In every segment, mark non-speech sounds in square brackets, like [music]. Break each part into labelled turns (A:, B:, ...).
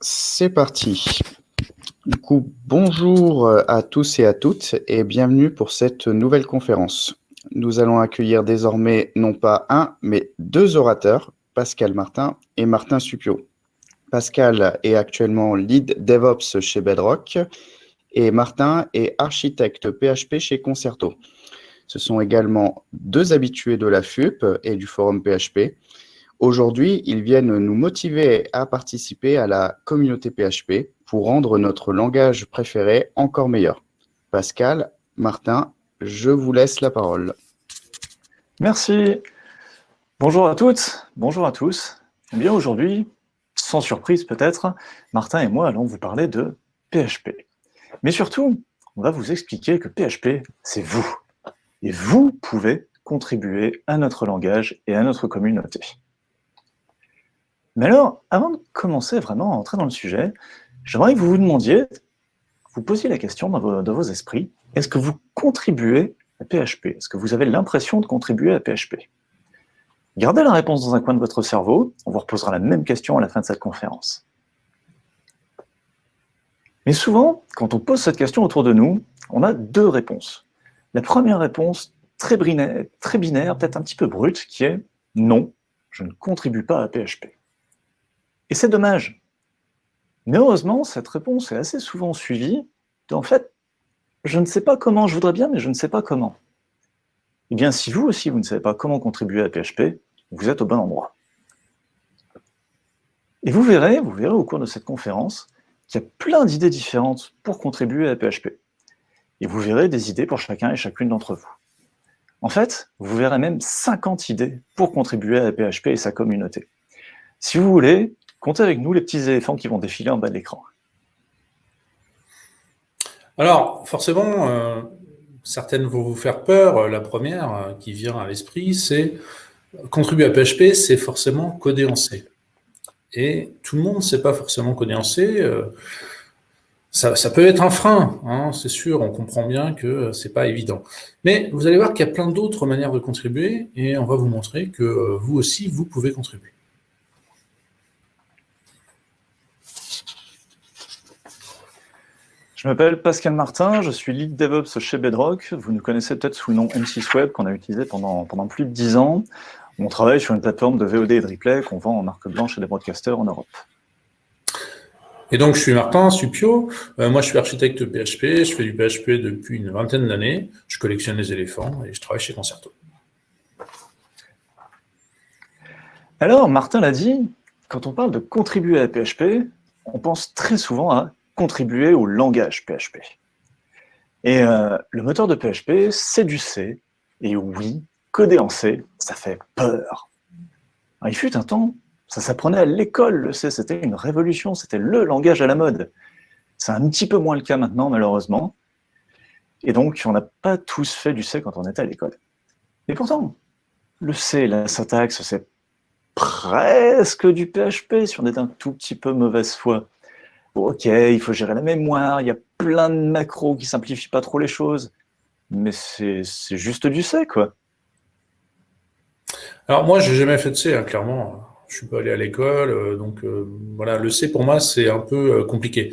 A: C'est parti. Du coup, bonjour à tous et à toutes et bienvenue pour cette nouvelle conférence. Nous allons accueillir désormais non pas un, mais deux orateurs, Pascal Martin et Martin Supio. Pascal est actuellement lead DevOps chez Bedrock et Martin est architecte PHP chez Concerto. Ce sont également deux habitués de la FUP et du forum PHP. Aujourd'hui, ils viennent nous motiver à participer à la communauté PHP pour rendre notre langage préféré encore meilleur. Pascal, Martin, je vous laisse la parole.
B: Merci. Bonjour à toutes, bonjour à tous. Eh bien aujourd'hui, sans surprise peut-être, Martin et moi allons vous parler de PHP. Mais surtout, on va vous expliquer que PHP, c'est vous. Et vous pouvez contribuer à notre langage et à notre communauté. Mais alors, avant de commencer vraiment à entrer dans le sujet, j'aimerais que vous vous demandiez, vous posiez la question dans vos, esprits, est-ce que vous contribuez à PHP Est-ce que vous avez l'impression de contribuer à PHP Gardez la réponse dans un coin de votre cerveau, on vous reposera la même question à la fin de cette conférence. Mais souvent, quand on pose cette question autour de nous, on a deux réponses. La première réponse, très très binaire peut-être un petit peu brute, qui est « non, je ne contribue pas à PHP ». Et c'est dommage. Mais heureusement, cette réponse est assez souvent suivie en fait, je ne sais pas comment, je voudrais bien, mais je ne sais pas comment. Eh bien, si vous aussi, vous ne savez pas comment contribuer à PHP, vous êtes au bon endroit. Et vous verrez, vous verrez au cours de cette conférence qu'il y a plein d'idées différentes pour contribuer à PHP. Et vous verrez des idées pour chacun et chacune d'entre vous. En fait, vous verrez même 50 idées pour contribuer à PHP et sa communauté. Si vous voulez, comptez avec nous les petits éléphants qui vont défiler en bas de l'écran.
C: Alors, forcément, euh, certaines vont vous faire peur. La première euh, qui vient à l'esprit, c'est contribuer à PHP, c'est forcément coder en C. Et tout le monde ne sait pas forcément coder en C. Euh, ça, peut être un frein, hein, c'est sûr, on comprend bien que c'est pas évident. Mais vous allez voir qu'il y a plein d'autres manières de contribuer, et on va vous montrer que euh, vous aussi, vous pouvez contribuer.
B: Je m'appelle Pascal Martin, je suis lead DevOps chez Bedrock. Vous nous connaissez peut-être sous le nom M6 Web qu'on a utilisé pendant, pendant plus de 10 ans. On travaille sur une plateforme de VOD et de replay qu'on vend en marque blanche et des broadcasters en Europe.
C: Et donc, je suis Martin Supio. Euh, moi, je suis architecte PHP. Je fais du PHP depuis une vingtaine d'années. Je collectionne les éléphants et je travaille chez Concerto.
B: Alors, Martin l'a dit, quand on parle de contribuer à PHP, on pense très souvent à contribuer au langage PHP. Et euh, le moteur de PHP, c'est du C. Et oui, coder en C, ça fait peur. il fut un temps, ça s'apprenait à l'école, le C, c'était une révolution, c'était le langage à la mode. C'est un petit peu moins le cas maintenant, malheureusement. Et donc, on n'a pas tous fait du C quand on était à l'école. Et pourtant, le C, la syntaxe, c'est presque du PHP, si on est un tout petit peu mauvaise foi ok, il faut gérer la mémoire, il y a plein de macros qui simplifient pas trop les choses, mais c'est juste du C, quoi.
C: Alors moi, j'ai jamais fait de C, hein, clairement. Je suis pas allé à l'école, euh, donc euh, voilà, le C pour moi, c'est un peu euh, compliqué.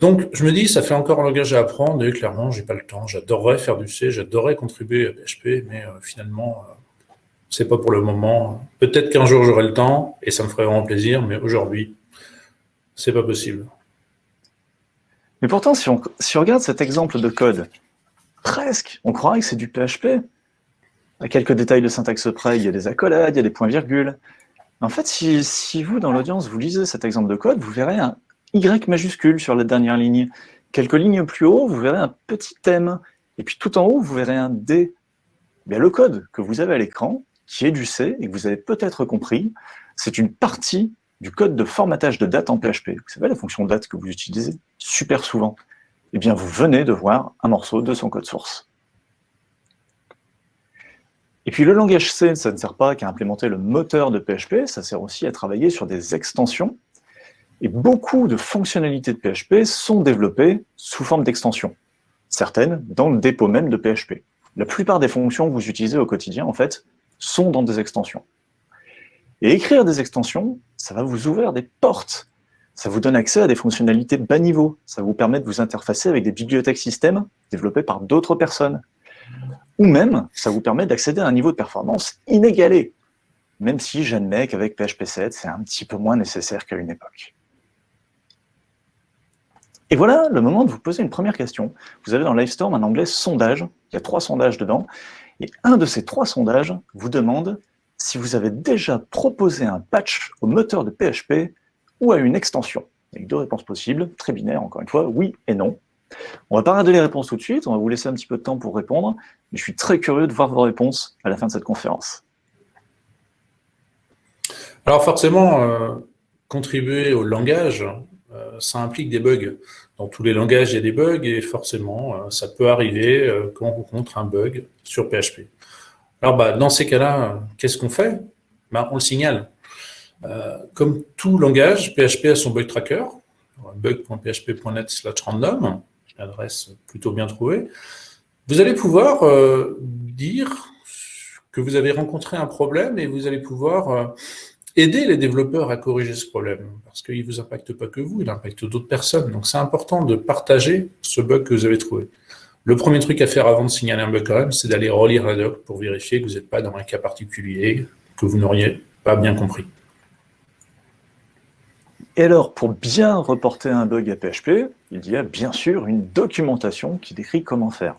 C: Donc, je me dis, ça fait encore un langage à apprendre, et clairement, j'ai pas le temps. J'adorerais faire du C, j'adorerais contribuer à PHP, mais finalement, c'est pas pour le moment. Peut-être qu'un jour, j'aurai le temps, et ça me ferait vraiment plaisir, mais aujourd'hui, c'est pas possible.
B: Mais pourtant, si on, regarde cet exemple de code, presque, on croirait que c'est du PHP. À quelques détails de syntaxe près, il y a des accolades, il y a des points-virgules. En fait, si, vous, dans l'audience, vous lisez cet exemple de code, vous verrez un Y majuscule sur la dernière ligne. Quelques lignes plus haut, vous verrez un petit M. Et puis tout en haut, vous verrez un D. Bien, le code que vous avez à l'écran, qui est du C, et que vous avez peut-être compris, c'est une partie du code de formatage de date en PHP. Vous savez, la fonction date que vous utilisez super souvent. Eh bien, vous venez de voir un morceau de son code source. Et puis le langage C, ça ne sert pas qu'à implémenter le moteur de PHP, ça sert aussi à travailler sur des extensions. Et beaucoup de fonctionnalités de PHP sont développées sous forme d'extensions. Certaines dans le dépôt même de PHP. La plupart des fonctions que vous utilisez au quotidien, en fait, sont dans des extensions. Et écrire des extensions, ça va vous ouvrir des portes Ça vous donne accès à des fonctionnalités bas niveau. Ça vous permet de vous interfacer avec des bibliothèques système développées par d'autres personnes. Ou même, ça vous permet d'accéder à un niveau de performance inégalé, même si j'admets qu'avec PHP 7, c'est un petit peu moins nécessaire qu'à une époque. Et voilà le moment de vous poser une première question. Vous avez dans Livestorm un onglet sondage, il y a trois sondages dedans, et un de ces trois sondages vous demande si vous avez déjà proposé un patch au moteur de PHP ou à une extension. Avec deux réponses possibles, très binaires encore une fois, oui et non. On va pas regarder les réponses tout de suite, on va vous laisser un petit peu de temps pour répondre, mais je suis très curieux de voir vos réponses à la fin de cette conférence.
C: Alors forcément, euh, contribuer au langage, euh, ça implique des bugs. Dans tous les langages, il y a des bugs et forcément, euh, ça peut arriver quand on rencontre un bug sur PHP. Alors bah, dans ces cas-là, qu'est-ce qu'on fait? Bah, On le signale. comme tout langage, PHP a son bug tracker, bug.php.net slash random, adresse plutôt bien trouvée. Vous allez pouvoir dire que vous avez rencontré un problème et vous allez pouvoir aider les développeurs à corriger ce problème, parce qu'il ne vous impacte pas que vous, il impacte d'autres personnes. Donc c'est important de partager ce bug que vous avez trouvé. Le premier truc à faire avant de signaler un bug quand même, c'est d'aller relire la doc pour vérifier que vous n'êtes pas dans un cas particulier que vous n'auriez pas bien compris.
B: Et alors, pour bien reporter un bug à PHP, il y a bien sûr une documentation qui décrit comment faire.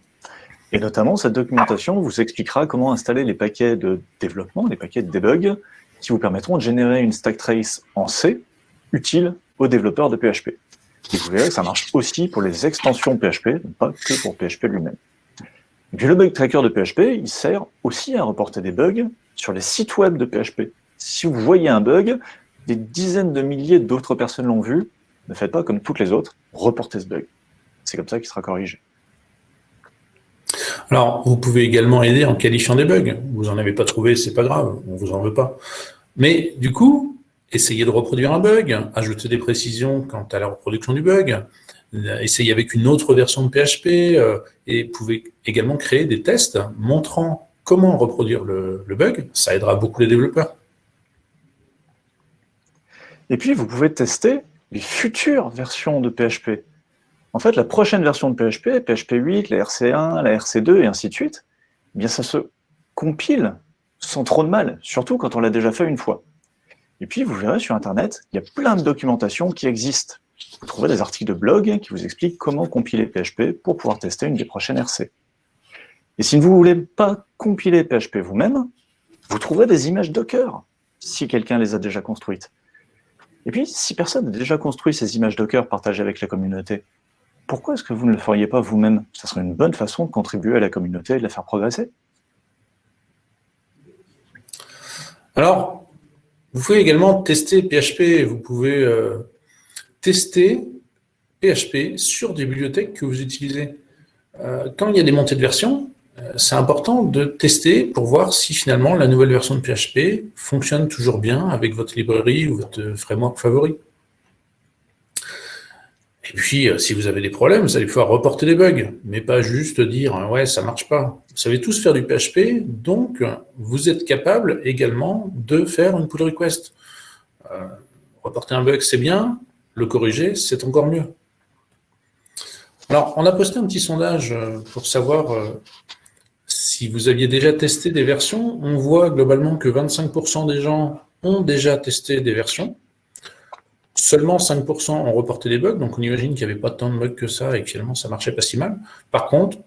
B: Et notamment, cette documentation vous expliquera comment installer les paquets de développement, les paquets de debug, qui vous permettront de générer une stack trace en C utile aux développeurs de PHP. Et vous verrez que ça marche aussi pour les extensions PHP, pas que pour PHP lui-même. Et puis le bug tracker de PHP, il sert aussi à reporter des bugs sur les sites web de PHP. Si vous voyez un bug, des dizaines de milliers d'autres personnes l'ont vu, ne faites pas comme toutes les autres, reportez ce bug. C'est comme ça qu'il sera corrigé.
C: Alors, vous pouvez également aider en qualifiant des bugs. Vous n'en avez pas trouvé, c'est pas grave, on vous en veut pas. Mais du coup, essayez de reproduire un bug, ajouter des précisions quant à la reproduction du bug, essayez avec une autre version de PHP, euh, et pouvez également créer des tests montrant comment reproduire le, le bug. Ça aidera beaucoup les développeurs.
B: Et puis, vous pouvez tester les futures versions de PHP. En fait, la prochaine version de PHP, PHP 8, la RC1, la RC2 et ainsi de suite, eh bien ça se compile sans trop de mal, surtout quand on l'a déjà fait une fois. Et puis, vous verrez sur Internet, il y a plein de documentation qui existent. Vous trouverez des articles de blog qui vous expliquent comment compiler PHP pour pouvoir tester une des prochaines RC. Et si vous ne voulez pas compiler PHP vous-même, vous trouverez des images Docker, si quelqu'un les a déjà construites. Et puis, si personne n'a déjà construit ces images Docker partagées avec la communauté, pourquoi est-ce que vous ne le feriez pas vous-même? Ça serait une bonne façon de contribuer à la communauté et de la faire progresser.
C: Alors, vous pouvez également tester PHP. Vous pouvez euh, tester PHP sur des bibliothèques que vous utilisez. Euh, quand il y a des montées de version, euh, c'est important de tester pour voir si finalement la nouvelle version de PHP fonctionne toujours bien avec votre librairie ou votre framework favori. Et puis, euh, si vous avez des problèmes, vous allez pouvoir reporter des bugs, mais pas juste dire « ouais, ça marche pas ». Vous savez tous faire du PHP, donc vous êtes capable également de faire une pull request. Euh, reporter un bug, c'est bien, le corriger, c'est encore mieux. Alors, on a posté un petit sondage euh, pour savoir si vous aviez déjà testé des versions. On voit globalement que 25% des gens ont déjà testé des versions. Seulement 5% ont reporté des bugs, donc on imagine qu'il n'y avait pas tant de bugs que ça et que finalement ça marchait pas si mal. Par contre,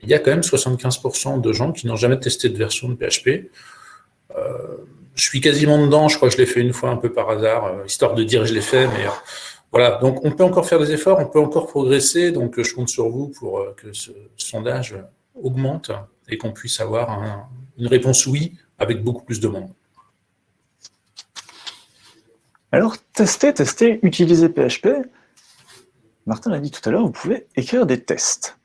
C: il y a quand même 75% de gens qui n'ont jamais testé de version de PHP. Euh, je suis quasiment dedans, je crois que je l'ai fait une fois un peu par hasard, euh, histoire de dire que je l'ai fait, mais euh, voilà. Donc on peut encore faire des efforts, on peut encore progresser, donc je compte sur vous pour que ce sondage augmente et qu'on puisse avoir une réponse oui avec beaucoup plus de monde.
B: Alors, tester, tester, utiliser PHP. Martin l'a dit tout à l'heure, vous pouvez écrire des tests.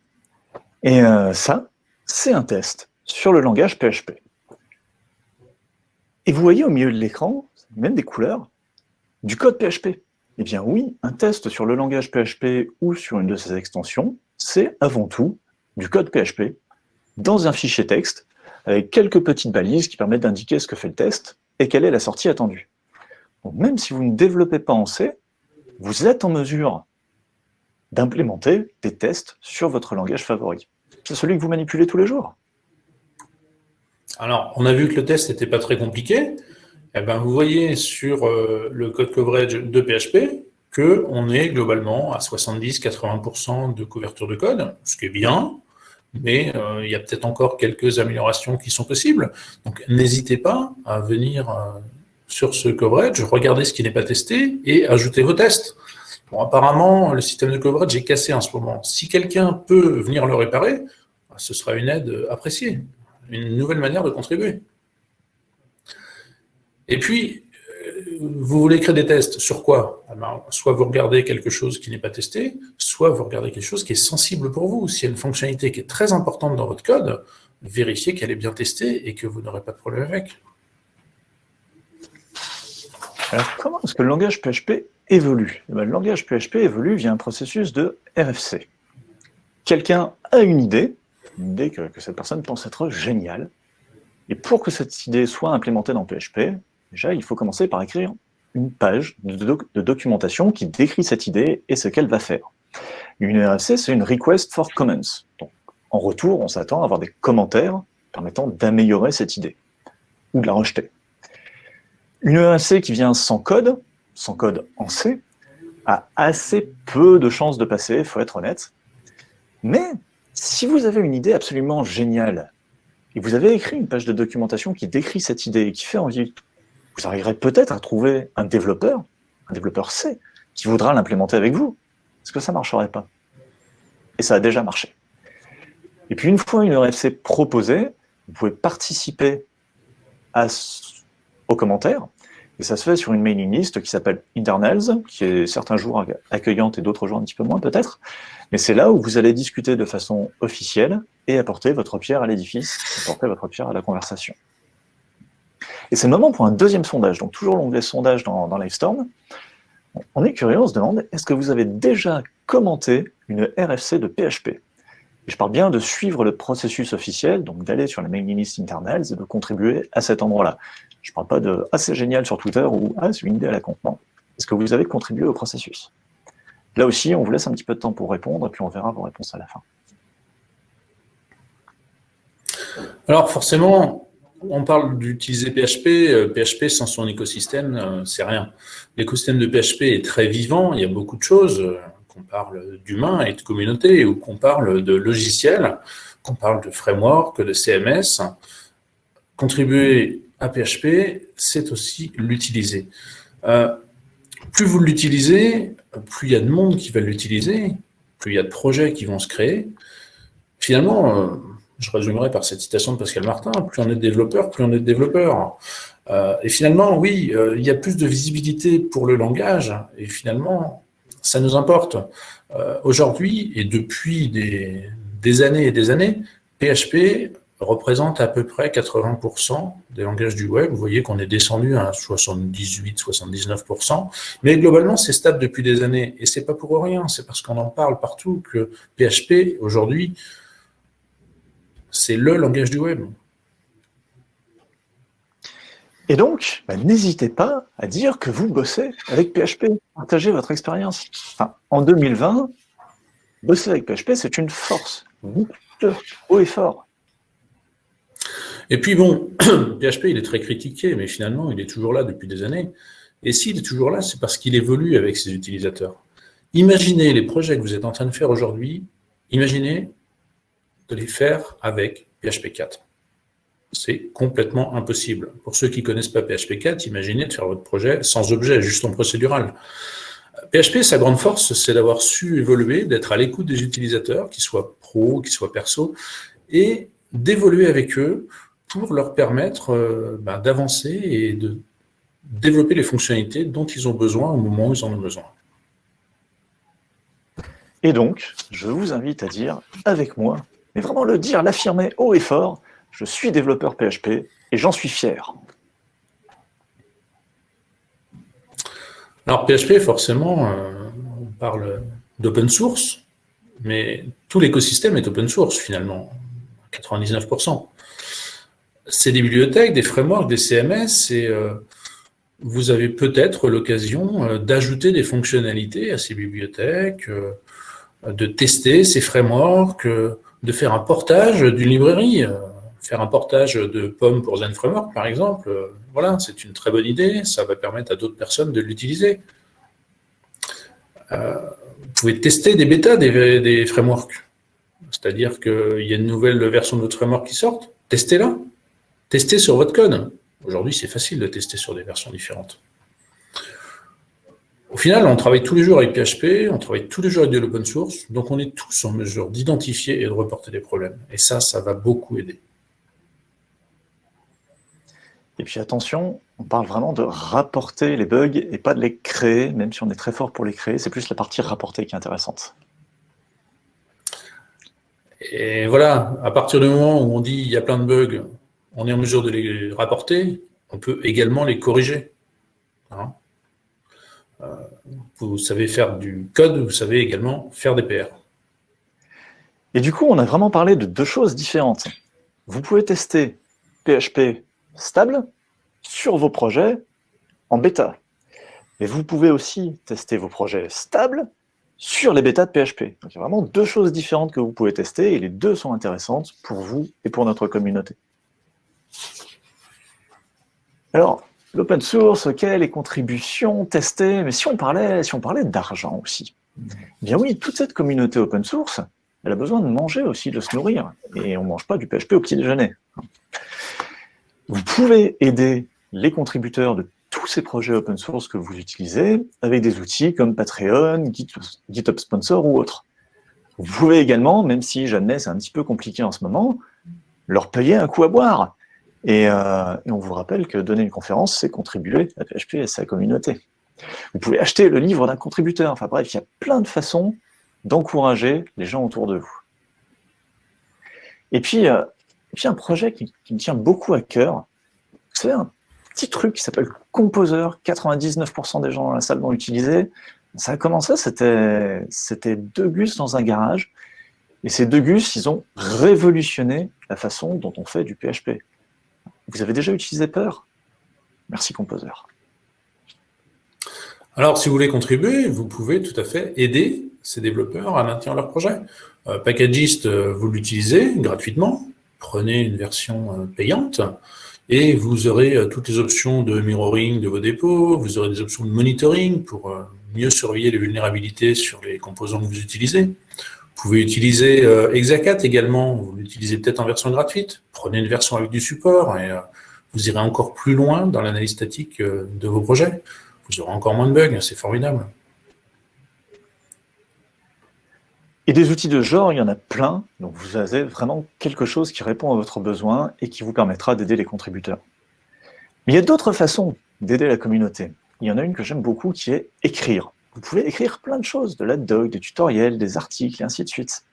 B: Et euh, ça, c'est un test sur le langage PHP. Et vous voyez au milieu de l'écran, même des couleurs, du code PHP. Eh bien oui, un test sur le langage PHP ou sur une de ses extensions, c'est avant tout du code PHP dans un fichier texte avec quelques petites balises qui permettent d'indiquer ce que fait le test et quelle est la sortie attendue même si vous ne développez pas en C, vous êtes en mesure d'implémenter des tests sur votre langage favori. C'est celui que vous manipulez tous les jours.
C: Alors, on a vu que le test n'était pas très compliqué. Eh ben, vous voyez sur euh, le code coverage de PHP qu'on est globalement à 70-80% de couverture de code, ce qui est bien, mais euh, il y a peut-être encore quelques améliorations qui sont possibles. Donc, n'hésitez pas à venir euh, sur ce coverage, regarder ce qui n'est pas testé et ajouter vos tests. Bon, apparemment, le système de coverage est cassé en ce moment. Si quelqu'un peut venir le réparer, ce sera une aide appréciée, une nouvelle manière de contribuer. Et puis, euh, vous voulez créer des tests sur quoi? Eh ben, Soit vous regardez quelque chose qui n'est pas testé, soit vous regardez quelque chose qui est sensible pour vous. S'il y a une fonctionnalité qui est très importante dans votre code, vérifiez qu'elle est bien testée et que vous n'aurez pas de problème avec.
B: Alors, comment est-ce que le langage PHP évolue eh ben, Le langage PHP évolue via un processus de RFC. Quelqu'un a une idée, une idée que, que cette personne pense être géniale, et pour que cette idée soit implémentée dans PHP, Déjà, il faut commencer par écrire une page de, documentation qui décrit cette idée et ce qu'elle va faire. Une RFC, c'est une Request for Comments. Donc, en retour, on s'attend à avoir des commentaires permettant d'améliorer cette idée ou de la rejeter. Une RFC qui vient sans code, sans code en C, a assez peu de chances de passer, il faut être honnête. Mais si vous avez une idée absolument géniale, et vous avez écrit une page de documentation qui décrit cette idée et qui fait envie vous arriverez peut-être à trouver un développeur, un développeur C, qui voudra l'implémenter avec vous. Est-ce que ça ne marcherait pas Et ça a déjà marché. Et puis une fois une RFC proposée, vous pouvez participer à, aux commentaires, et ça se fait sur une mailing list qui s'appelle Internals, qui est certains jours accueillante et d'autres jours un petit peu moins peut-être, mais c'est là où vous allez discuter de façon officielle et apporter votre pierre à l'édifice, apporter votre pierre à la conversation. Et c'est le moment pour un deuxième sondage, donc toujours l'onglet sondage dans, dans Livestorm. On est curieux, on se demande, est-ce que vous avez déjà commenté une RFC de PHP et Je parle bien de suivre le processus officiel, donc d'aller sur la mailing list internals et de contribuer à cet endroit-là. Je ne parle pas de « ah, c'est génial » sur Twitter ou « ah, c'est une idée à la con ». Est-ce que vous avez contribué au processus Là aussi, on vous laisse un petit peu de temps pour répondre, et puis on verra vos réponses à la fin.
C: Alors forcément, on parle d'utiliser PHP. PHP euh, sans son écosystème, euh, c'est rien. L'écosystème de PHP est très vivant, il y a beaucoup de choses, euh, qu'on parle d'humains et de communautés, ou qu'on parle de logiciels, qu'on parle de framework, de CMS. Contribuer à PHP, c'est aussi l'utiliser. plus vous l'utilisez, plus il y a de monde qui va l'utiliser, plus il y a de projets qui vont se créer. Finalement, je résumerai par cette citation de Pascal Martin, plus on est développeur, plus on est développeur. Euh, et finalement, oui, euh, il y a plus de visibilité pour le langage, et finalement, ça nous importe. Euh, aujourd'hui, et depuis des, années et des années, PHP représente à peu près 80% des langages du web. Vous voyez qu'on est descendu à 78-79%. Mais globalement, c'est stable depuis des années. Et c'est pas pour rien, c'est parce qu'on en parle partout que PHP, aujourd'hui, c'est le langage du web.
B: Et donc, bah, n'hésitez pas à dire que vous bossez avec PHP, partagez votre expérience. en 2020, bosser avec PHP, c'est une force, haut et fort.
C: Et puis bon, [clears throat] PHP, il est très critiqué, mais finalement, il est toujours là depuis des années. Et s'il est toujours là, c'est parce qu'il évolue avec ses utilisateurs. Imaginez les projets que vous êtes en train de faire aujourd'hui, imaginez de les faire avec PHP 4. C'est complètement impossible. Pour ceux qui ne connaissent pas PHP 4, imaginez de faire votre projet sans objet, juste en procédural. PHP, sa grande force, c'est d'avoir su évoluer, d'être à l'écoute des utilisateurs, qu'ils soient pro, qu'ils soient perso, et d'évoluer avec eux pour leur permettre euh, ben, d'avancer et de développer les fonctionnalités dont ils ont besoin au moment où ils en ont besoin.
B: Et donc, je vous invite à dire avec moi mais vraiment le dire, l'affirmer haut et fort, je suis développeur PHP et j'en suis fier.
C: Alors PHP, forcément, euh, on parle d'open source, mais tout l'écosystème est open source finalement, 99%. C'est des bibliothèques, des frameworks, des CMS, et euh, vous avez peut-être l'occasion euh, d'ajouter des fonctionnalités à ces bibliothèques, euh, de tester ces frameworks, de faire un portage d'une librairie, faire un portage de POM pour Zen Framework, par exemple. Voilà, c'est une très bonne idée, ça va permettre à d'autres personnes de l'utiliser. vous pouvez tester des bêtas des, frameworks. C'est-à-dire qu'il y a une nouvelle version de votre framework qui sort, testez-la. Testez sur votre code. Aujourd'hui, c'est facile de tester sur des versions différentes. Au final, on travaille tous les jours avec PHP, on travaille tous les jours avec de l'open source, donc on est tous en mesure d'identifier et de reporter des problèmes. Et ça, ça va beaucoup aider.
B: Et puis attention, on parle vraiment de rapporter les bugs et pas de les créer, même si on est très fort pour les créer, c'est plus la partie rapportée qui est intéressante.
C: Et voilà, à partir du moment où on dit il y a plein de bugs, on est en mesure de les rapporter, on peut également les corriger. Hein. Euh, vous savez faire du code, vous savez également faire des PR.
B: Et du coup, on a vraiment parlé de deux choses différentes. Vous pouvez tester PHP stable sur vos projets en bêta. Mais vous pouvez aussi tester vos projets stables sur les bêtas de PHP. Donc il y a vraiment deux choses différentes que vous pouvez tester, et les deux sont intéressantes pour vous et pour notre communauté. Alors, l'open source, ok, les contributions, tester, mais si on parlait, si parlait d'argent aussi, eh bien oui, toute cette communauté open source, elle a besoin de manger aussi, de se nourrir, et on ne mange pas du PHP au petit déjeuner. Vous pouvez aider les contributeurs de tous ces projets open source que vous utilisez avec des outils comme Patreon, GitHub Sponsor ou autres. Vous pouvez également, même si j'admets c'est un petit peu compliqué en ce moment, leur payer un coup à boire. Euh, et, on vous rappelle que donner une conférence, c'est contribuer à PHP et à sa communauté. Vous pouvez acheter le livre d'un contributeur. Enfin bref, il y a plein de façons d'encourager les gens autour de vous. Et puis, euh, un projet qui, me tient beaucoup à cœur, c'est un petit truc qui s'appelle Composer. 99% des gens dans la salle l'ont utilisé. Ça a commencé, c'était deux gus dans un garage. Et ces deux gus, ils ont révolutionné la façon dont on fait du PHP. Vous avez déjà utilisé Peur? Merci Composer.
C: Alors, si vous voulez contribuer, vous pouvez tout à fait aider ces développeurs à maintenir leur projet. Euh, Packagist, euh, vous l'utilisez gratuitement. Prenez une version euh, payante et vous aurez toutes les options de mirroring de vos dépôts, vous aurez des options de monitoring pour mieux surveiller les vulnérabilités sur les composants que vous utilisez. Vous pouvez utiliser Exacat également, vous l'utilisez peut-être en version gratuite. Prenez une version avec du support et vous irez encore plus loin dans l'analyse statique euh, de vos projets. Vous aurez encore moins de bugs, c'est formidable.
B: Et des outils de genre, il y en a plein. Donc vous avez vraiment quelque chose qui répond à votre besoin et qui vous permettra d'aider les contributeurs. Mais il y a d'autres façons d'aider la communauté. Il y en a une que j'aime beaucoup qui est écrire. Vous pouvez écrire plein de choses, de la doc, des tutoriels, des articles, et ainsi de suite.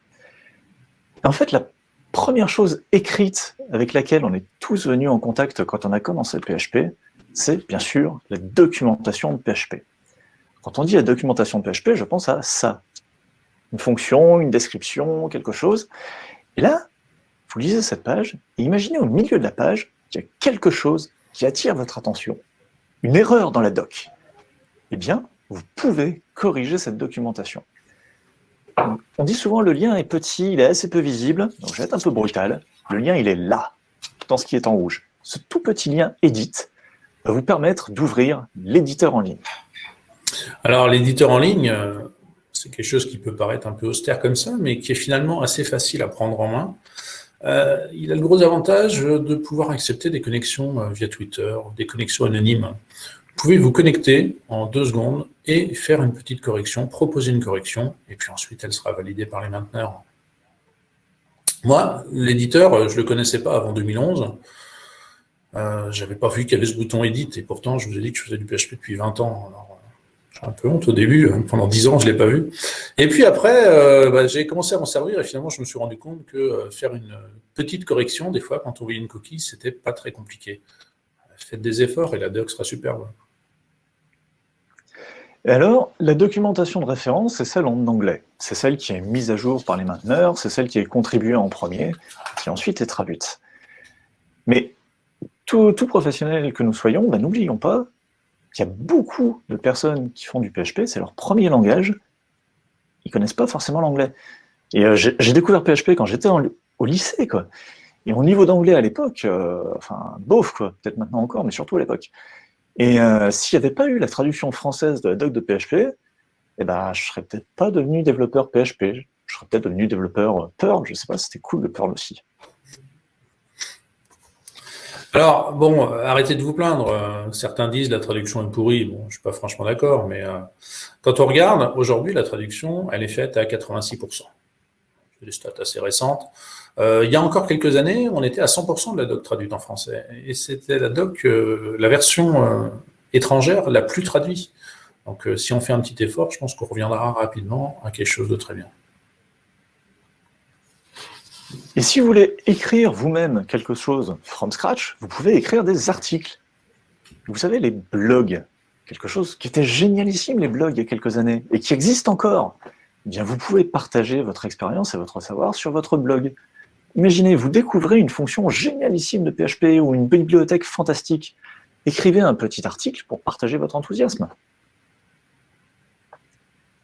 B: En fait, la première chose écrite avec laquelle on est tous venus en contact quand on a commencé le PHP, c'est bien sûr la documentation de PHP. Quand on dit la documentation de PHP, je pense à ça. Une fonction, une description, quelque chose. Et là, vous lisez cette page, et imaginez au milieu de la page qu'il y a quelque chose qui attire votre attention. Une erreur dans la doc. Eh bien, vous pouvez corriger cette documentation. On dit souvent le lien est petit, il est assez peu visible, donc je vais être un peu brutal. Le lien, il est là, dans ce qui est en rouge. Ce tout petit lien Edit va vous permettre d'ouvrir l'éditeur en ligne.
C: Alors, l'éditeur en ligne, euh, c'est quelque chose qui peut paraître un peu austère comme ça, mais qui est finalement assez facile à prendre en main. Euh, il a le gros avantage de pouvoir accepter des connexions euh, via Twitter, des connexions anonymes. Vous pouvez vous connecter en deux secondes et faire une petite correction, proposer une correction, et puis ensuite elle sera validée par les mainteneurs. Moi, l'éditeur, je ne le connaissais pas avant 2011. Euh, je n'avais pas vu qu'il y avait ce bouton Edit, et pourtant je vous ai dit que je faisais du PHP depuis 20 ans. j'ai un peu honte au début, hein. pendant 10 ans je ne l'ai pas vu. Et puis après, euh, bah, j'ai commencé à m'en servir, et finalement je me suis rendu compte que euh, faire une petite correction, des fois, quand on voyait une coquille, c'était pas très compliqué. Faites des efforts et la doc sera superbe.
B: Et alors, la documentation de référence, c'est celle en anglais. C'est celle qui est mise à jour par les mainteneurs, c'est celle qui est contribuée en premier, qui ensuite est traduite. Mais tout, professionnel que nous soyons, ben, n'oublions pas qu'il y a beaucoup de personnes qui font du PHP, c'est leur premier langage, ils connaissent pas forcément l'anglais. Et euh, j'ai découvert PHP quand j'étais au lycée, quoi. Et au niveau d'anglais à l'époque, euh, enfin, bof, quoi, peut-être maintenant encore, mais surtout à l'époque. Et euh, s'il n'y avait pas eu la traduction française de la doc de PHP, eh ben, je serais peut-être pas devenu développeur PHP. Je serais peut-être devenu développeur Perl, je sais pas, c'était cool le Perl aussi.
C: Alors, bon, arrêtez de vous plaindre. Certains disent la traduction est pourrie. Bon, je suis pas franchement d'accord, mais quand on regarde, aujourd'hui, la traduction, elle est faite à 86% des stats assez récentes. Euh, il y a encore quelques années, on était à 100% de la doc traduite en français. Et c'était la doc, euh, la version euh, étrangère la plus traduite. Donc si on fait un petit effort, je pense qu'on reviendra rapidement à quelque chose de très bien.
B: Et si vous voulez écrire vous-même quelque chose from scratch, vous pouvez écrire des articles. Vous savez, les blogs, quelque chose qui était génialissime, les blogs, il y a quelques années, et qui existe encore. Eh bien, vous pouvez partager votre expérience et votre savoir sur votre blog. Imaginez, vous découvrez une fonction génialissime de PHP ou une bibliothèque fantastique. Écrivez un petit article pour partager votre enthousiasme.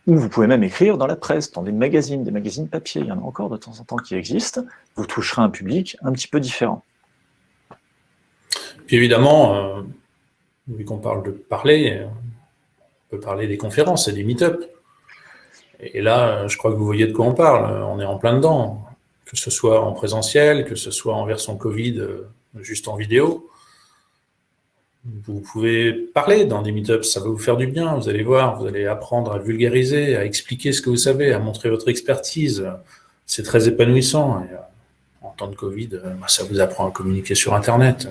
B: Ou vous pouvez même écrire dans la presse, dans des magazines, des magazines papier, il y en a encore de temps en temps qui existent. Vous toucherez un public un petit peu différent.
C: Puis évidemment, euh, vu qu'on parle de parler, on peut parler des conférences et des meet-ups. Et là, je crois que vous voyez de quoi on parle. On est en plein dedans. Que ce soit en présentiel, que ce soit en version Covid, euh, juste en vidéo. Vous pouvez parler dans des meetups, ça va vous faire du bien, vous allez voir, vous allez apprendre à vulgariser, à expliquer ce que vous savez, à montrer votre expertise. C'est très épanouissant. Euh, en temps de Covid, euh, bah, ça vous apprend à communiquer sur Internet.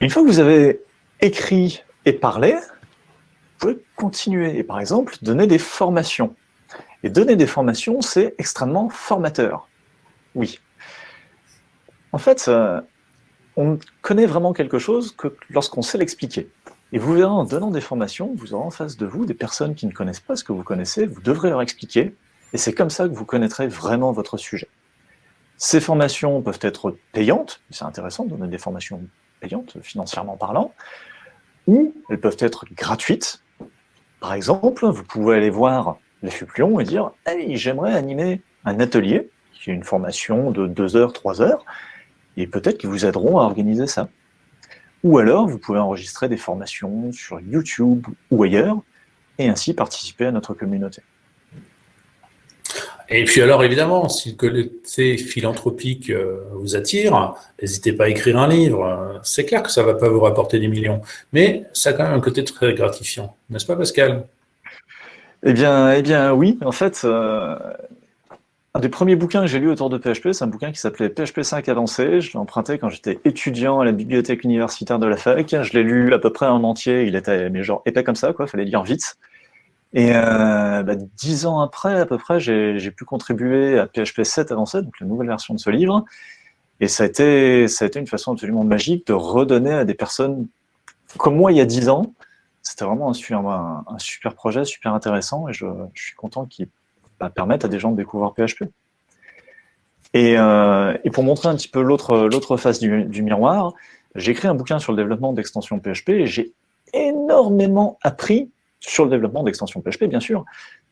B: Une fois que vous avez écrit et parlé, vous pouvez continuer et par exemple donner des formations. Et donner des formations, c'est extrêmement formateur. Oui. En fait, euh, on connaît vraiment quelque chose que lorsqu'on sait l'expliquer. Et vous verrez en donnant des formations, vous aurez en face de vous des personnes qui ne connaissent pas ce que vous connaissez, vous devrez leur expliquer, et c'est comme ça que vous connaîtrez vraiment votre sujet. Ces formations peuvent être payantes, c'est intéressant de donner des formations payantes, financièrement parlant, ou elles peuvent être gratuites, par exemple, vous pouvez aller voir la FUP et dire « Hey, j'aimerais animer un atelier, qui est une formation de 2 heures, 3 heures, et peut-être qu'ils vous aideront à organiser ça. » Ou alors, vous pouvez enregistrer des formations sur YouTube ou ailleurs, et ainsi participer à notre communauté.
C: Et puis alors, évidemment, si le côté philanthropique euh, vous attire, n'hésitez pas à écrire un livre. C'est clair que ça ne va pas vous rapporter des millions, mais ça a quand même un côté très gratifiant. N'est-ce pas, Pascal?
B: Eh bien, eh bien oui. En fait, euh, un des premiers bouquins que j'ai lu autour de PHP, c'est un bouquin qui s'appelait PHP 5 avancé. Je l'ai emprunté quand j'étais étudiant à la bibliothèque universitaire de la fac. Je l'ai lu à peu près en entier. Il était mais genre épais comme ça, quoi. Fallait lire vite. Et euh, bah, dix ans après, à peu près, j'ai pu contribuer à PHP 7 avancé, donc la nouvelle version de ce livre. Et ça a, été, ça a été une façon absolument magique de redonner à des personnes comme moi il y a dix ans. C'était vraiment un super, projet, super intéressant, et je, suis content qu'il bah, permette à des gens de découvrir PHP. Et, euh, et pour montrer un petit peu l'autre face du, du miroir, j'ai écrit un bouquin sur le développement d'extensions PHP, et j'ai énormément appris sur le développement d'extensions PHP, bien sûr,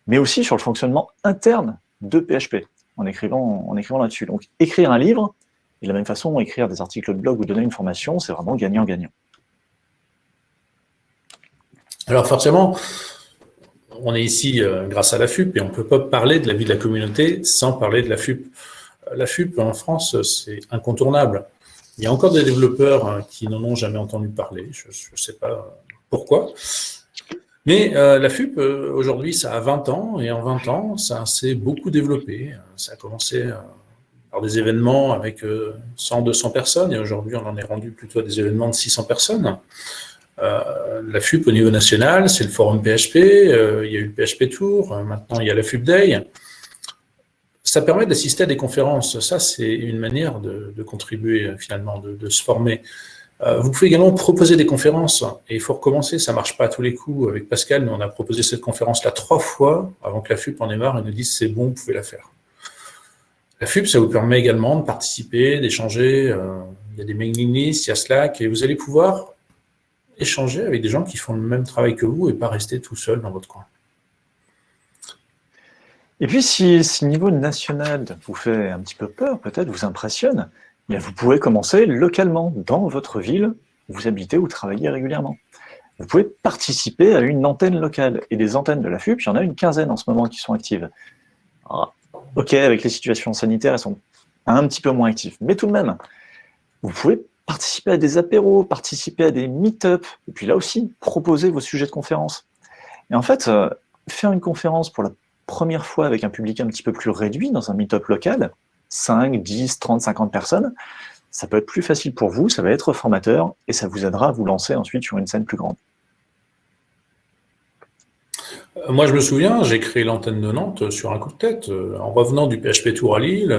B: mais aussi sur le fonctionnement interne de PHP, en écrivant, en écrivant là-dessus. Donc, écrire un livre, et de la même façon, écrire des articles de blog ou donner une formation, c'est vraiment gagnant-gagnant.
C: Alors forcément, on est ici euh, grâce à la FUP, et on ne peut pas parler de la vie de la communauté sans parler de la FUP. Euh, la FUP, en France, c'est incontournable. Il y a encore des développeurs hein, qui n'en ont jamais entendu parler, je ne sais pas pourquoi, mais euh, la FUP, euh, aujourd'hui, ça a 20 ans, et en 20 ans, ça s'est beaucoup développé. Ça a commencé euh, par des événements avec 100, 200 personnes, et aujourd'hui, on en est rendu plutôt à des événements de 600 personnes. La FUP au niveau national, c'est le forum PHP, il y a eu le PHP Tour, maintenant il y a la FUP Day. Ça permet d'assister à des conférences. Ça, c'est une manière de, contribuer finalement, de se former. Euh, vous pouvez également proposer des conférences, et il faut recommencer, ça ne marche pas à tous les coups. Avec Pascal, nous, on a proposé cette conférence-là trois fois avant que la FUP en ait marre et nous dise c'est bon, vous pouvez la faire. La FUP, ça vous permet également de participer, d'échanger, euh, il y a des mailing lists, il y a Slack, et vous allez pouvoir échanger avec des gens qui font le même travail que vous et pas rester tout seul dans votre coin.
B: Et puis, si, si niveau national vous fait un petit peu peur, peut-être vous impressionne, eh vous pouvez commencer localement, dans votre ville où vous habitez ou travaillez régulièrement. Vous pouvez participer à une antenne locale. Et des antennes de la FUP, il y en a une quinzaine en ce moment qui sont actives. ok, avec les situations sanitaires, elles sont un petit peu moins actives. Mais tout de même, vous pouvez participer à des apéros, participer à des meet-up, et puis là aussi, proposer vos sujets de conférence. Et en fait, euh, faire une conférence pour la première fois avec un public un petit peu plus réduit dans un meet-up local, 5, 10, 30, 50 personnes, ça peut être plus facile pour vous, ça va être formateur, et ça vous aidera à vous lancer ensuite sur une scène plus grande.
C: Euh, moi, je me souviens, j'ai créé l'antenne de Nantes sur un coup de tête. Euh, en revenant du PHP Tour à Lille,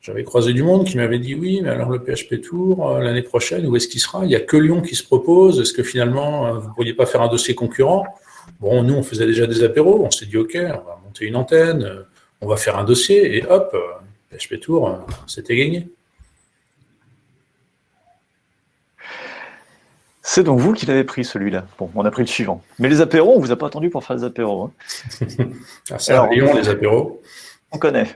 C: j'avais croisé du monde qui m'avait dit oui, mais alors le PHP Tour, euh, l'année prochaine, où est-ce qu'il sera? Il n'y a que Lyon qui se propose. Est-ce que finalement, euh, vous ne pourriez pas faire un dossier concurrent? Bon, nous, on faisait déjà des apéros. On s'est dit OK, on va monter une antenne, euh, on va faire un dossier, et hop, PHP Tour, c'était gagné.
B: C'est donc vous qui l'avez pris celui-là. Bon, on a pris le suivant. Mais les apéros, on ne vous a pas attendu pour faire les apéros. Hein. [laughs]
C: ah, Lyon, les apéros.
B: On connaît.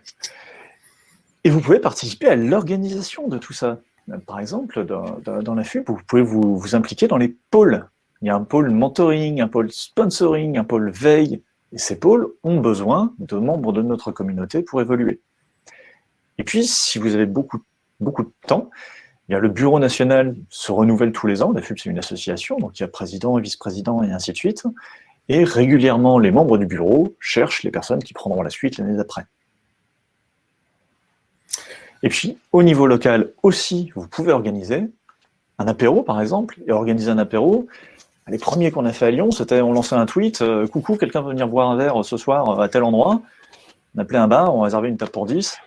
B: Et vous pouvez participer à l'organisation de tout ça. Par exemple, dans, la FUP, vous pouvez vous, impliquer dans les pôles. Il y a un pôle mentoring, un pôle sponsoring, un pôle veille. Et ces pôles ont besoin de membres de notre communauté pour évoluer. Et puis, si vous avez beaucoup, beaucoup de temps, il y a le bureau national se renouvelle tous les ans. La FUP, c'est une association, donc il y a président, vice-président et ainsi de suite. Et régulièrement, les membres du bureau cherchent les personnes qui prendront la suite l'année d'après. Et puis, au niveau local aussi, vous pouvez organiser un apéro, par exemple, et organiser un apéro. Les premiers qu'on a fait à Lyon, c'était on lançait un tweet euh, Coucou, quelqu'un veut venir boire un verre ce soir à tel endroit ?» On appelait un bar, on réservait une table pour 10.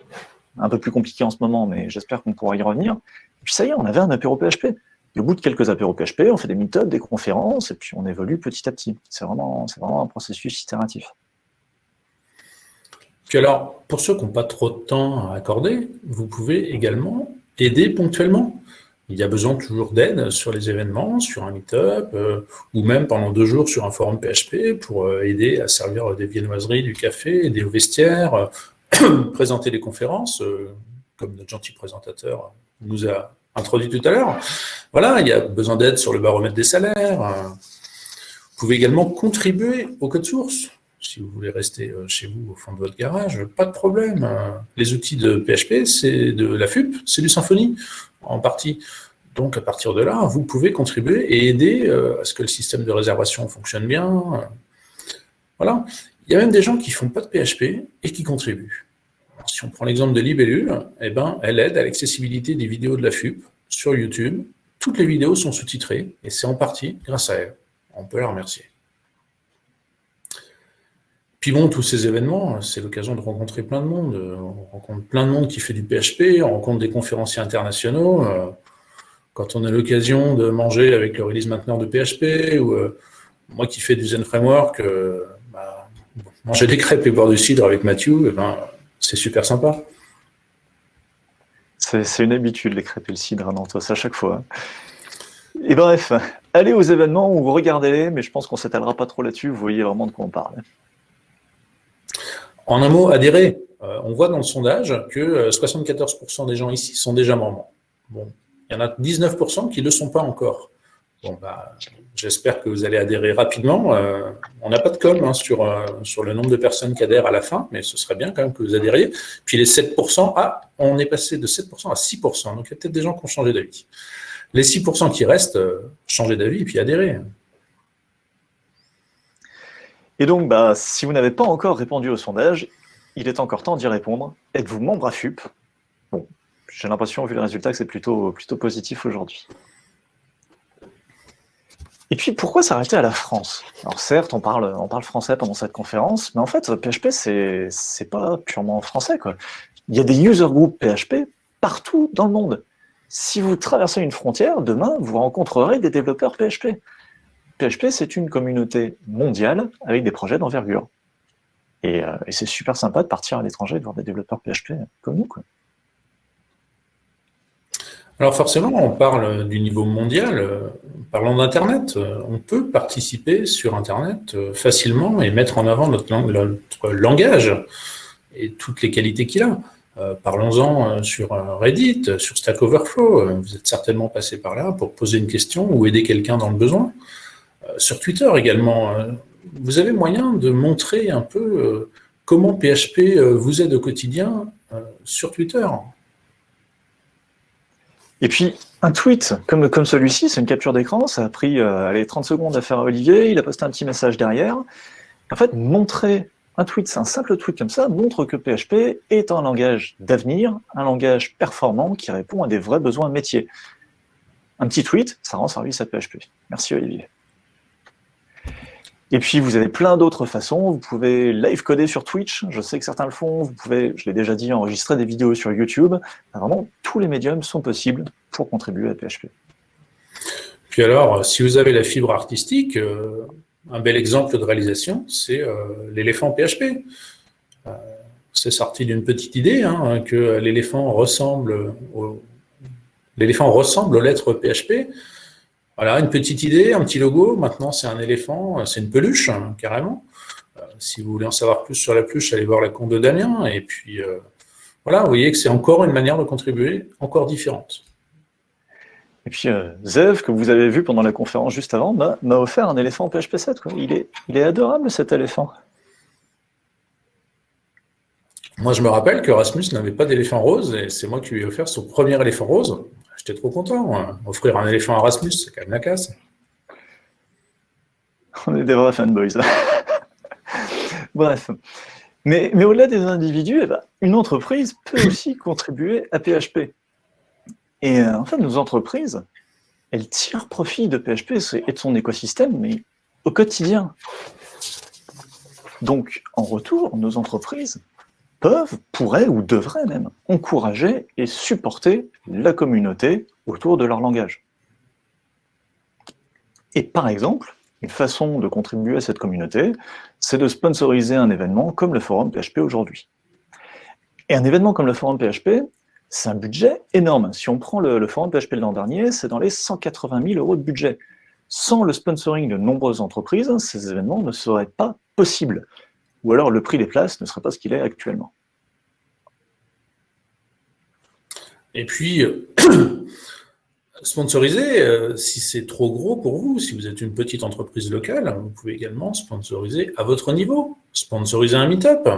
B: Un peu plus compliqué en ce moment, mais j'espère qu'on pourra y revenir. Et puis ça y est, on avait un apéro PHP. Et au bout de quelques apéros PHP, on fait des meet des conférences, et puis on évolue petit à petit. C'est vraiment, vraiment un processus itératif.
C: Alors, pour ceux qui n'ont pas trop de temps à accorder, vous pouvez également aider ponctuellement. Il y a besoin toujours d'aide sur les événements, sur un meet-up, euh, ou même pendant deux jours sur un forum PHP pour euh, aider à servir des viennoiseries, du café, aider au vestiaire, euh, [clears throat] présenter des conférences, comme notre gentil présentateur nous a introduit tout à l'heure. Voilà, il y a besoin d'aide sur le baromètre des salaires. Vous pouvez également contribuer au code source si vous voulez rester euh, chez vous au fond de votre garage, pas de problème. Les outils de PHP, c'est de la FUP, c'est du Symfony en partie. Donc à partir de là, vous pouvez contribuer et aider euh, à ce que le système de réservation fonctionne bien. Voilà. Il y a même des gens qui ne font pas de PHP et qui contribuent. Si on prend l'exemple de Libellule, eh ben, elle aide à l'accessibilité des vidéos de la FUP sur YouTube. Toutes les vidéos sont sous-titrées et c'est en partie grâce à elle. On peut la remercier. Puis tous ces événements, c'est l'occasion de rencontrer plein de monde. On rencontre plein de monde qui fait du PHP, on rencontre des conférenciers internationaux. Euh, quand on a l'occasion de manger avec le release mainteneur de PHP, ou euh, moi qui fais du Zen Framework, euh, bah, manger des crêpes et boire du cidre avec Mathieu, eh ben, c'est super sympa.
B: C'est une habitude, les crêpes et le cidre à Nantes, à chaque fois. Et bref, allez aux événements ou regardez-les, mais je pense qu'on ne s'étalera pas trop là-dessus, vous voyez vraiment de quoi on parle.
C: En un mot, adhérer. Euh, on voit dans le sondage que 74% euh, des gens ici sont déjà membres. Bon, il y en a 19% qui ne le sont pas encore. Bon, bah, J'espère que vous allez adhérer rapidement. Euh, on n'a pas de com hein, sur, sur le nombre de personnes qui adhèrent à la fin, mais ce serait bien quand même que vous adhériez. Puis les 7%, ah, on est passé de 7% à 6%, donc il y a peut-être des gens qui ont changé d'avis. Les 6% qui restent, changez d'avis et puis adhérez.
B: Et donc, bah, si vous n'avez pas encore répondu au sondage, il est encore temps d'y répondre. Êtes-vous membre à FUP Bon, j'ai l'impression, vu le résultat, que c'est plutôt, plutôt positif aujourd'hui. Et puis, pourquoi s'arrêter à la France? Alors certes, on parle, on parle français pendant cette conférence, mais en fait, PHP, c'est pas purement français. Il y a des user groups PHP partout dans le monde. Si vous traversez une frontière, demain, vous rencontrerez des développeurs PHP. PHP, c'est une communauté mondiale avec des projets d'envergure. Euh, et, c'est super sympa de partir à l'étranger et de voir des développeurs PHP comme nous.
C: Alors forcément, on parle du niveau mondial. Parlons d'Internet. On peut participer sur Internet facilement et mettre en avant notre, langage et toutes les qualités qu'il a. Euh, parlons-en euh, sur euh, Reddit, sur Stack Overflow. Vous êtes certainement passé par là pour poser une question ou aider quelqu'un dans le besoin. Sur Twitter également, vous avez moyen de montrer un peu comment PHP vous aide au quotidien sur Twitter.
B: Et puis, un tweet comme, celui-ci, c'est une capture d'écran, ça a pris allez, 30 secondes à faire Olivier, il a posté un petit message derrière. En fait, montrer un tweet, c'est un simple tweet comme ça, montre que PHP est un langage d'avenir, un langage performant qui répond à des vrais besoins métiers. Un petit tweet, ça rend service à PHP. Merci Olivier. Et puis, vous avez plein d'autres façons. Vous pouvez live coder sur Twitch. Je sais que certains le font. Vous pouvez, je l'ai déjà dit, enregistrer des vidéos sur YouTube. Vraiment, tous les médiums sont possibles pour contribuer à PHP.
C: Puis alors, si vous avez la fibre artistique, euh, un bel exemple de réalisation, c'est euh, l'éléphant PHP. Euh, c'est sorti d'une petite idée, hein, que l'éléphant ressemble, l'éléphant ressemble aux lettres PHP. Voilà, une petite idée, un petit logo. Maintenant, c'est un éléphant, c'est une peluche, hein, carrément. Euh, si vous voulez en savoir plus sur la peluche, allez voir la compte de Damien. Et puis, voilà, vous voyez que c'est encore une manière de contribuer, encore différente.
B: Et puis euh, Zev, que vous avez vu pendant la conférence juste avant, m'a offert un éléphant PHP 7. Il, est, il est adorable cet éléphant.
C: Moi, je me rappelle que Rasmus n'avait pas d'éléphant rose et c'est moi qui lui ai offert son premier éléphant rose. J'étais trop content. Offrir un éléphant à Rasmus, c'est quand même la classe.
B: On est des vrais fanboys. [laughs] Bref. Mais, mais au-delà des individus, eh ben, une entreprise peut [coughs] aussi contribuer à PHP. Et euh, en fait, nos entreprises, elles tirent profit de PHP et de son écosystème, mais au quotidien. Donc, en retour, nos entreprises peuvent, pourraient ou devraient même encourager et supporter la communauté autour de leur langage. Et par exemple, une façon de contribuer à cette communauté, c'est de sponsoriser un événement comme le forum PHP aujourd'hui. Et un événement comme le forum PHP, c'est un budget énorme. Si on prend le, forum PHP l'an dernier, c'est dans les 180 000 euros de budget. Sans le sponsoring de nombreuses entreprises, ces événements ne seraient pas possibles. Ou alors le prix des places ne serait pas ce qu'il est actuellement.
C: Et puis, [clears throat] sponsoriser, euh, si c'est trop gros pour vous, si vous êtes une petite entreprise locale, vous pouvez également sponsoriser à votre niveau. Sponsoriser un meet-up